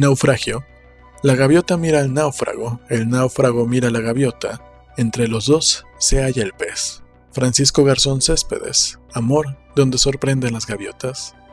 Naufragio. La gaviota mira al náufrago, el náufrago mira a la gaviota, entre los dos se halla el pez. Francisco Garzón Céspedes, Amor, donde sorprenden las gaviotas.